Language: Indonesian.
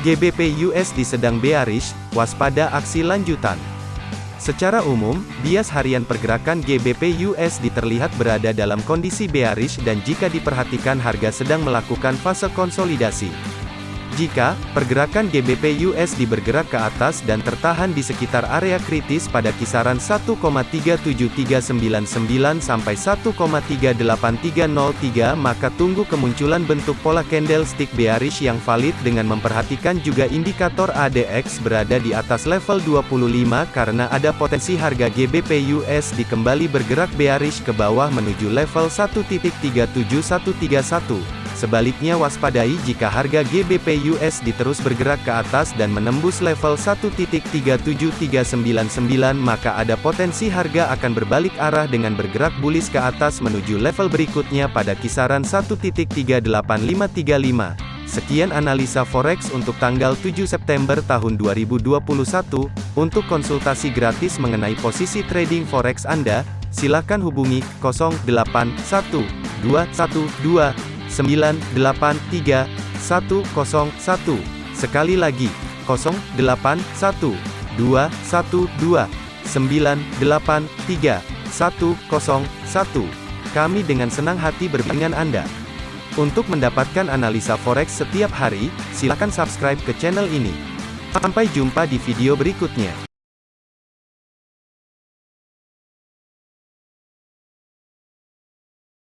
GBP USD sedang bearish, waspada aksi lanjutan. Secara umum, bias harian pergerakan GBP USD terlihat berada dalam kondisi bearish dan jika diperhatikan harga sedang melakukan fase konsolidasi. Jika pergerakan GBP USD bergerak ke atas dan tertahan di sekitar area kritis pada kisaran 1,37399 sampai 1,38303 maka tunggu kemunculan bentuk pola candlestick bearish yang valid dengan memperhatikan juga indikator ADX berada di atas level 25 karena ada potensi harga GBP USD kembali bergerak bearish ke bawah menuju level 1.37131. Sebaliknya waspadai jika harga GBP USD terus bergerak ke atas dan menembus level 1.37399 maka ada potensi harga akan berbalik arah dengan bergerak bullish ke atas menuju level berikutnya pada kisaran 1.38535. Sekian analisa forex untuk tanggal 7 September tahun 2021. Untuk konsultasi gratis mengenai posisi trading forex Anda, silakan hubungi 081212 983 101. Sekali lagi, 081 212 983 101. Kami dengan senang hati berbincang Anda. Untuk mendapatkan analisa forex setiap hari, silakan subscribe ke channel ini. Sampai jumpa di video berikutnya.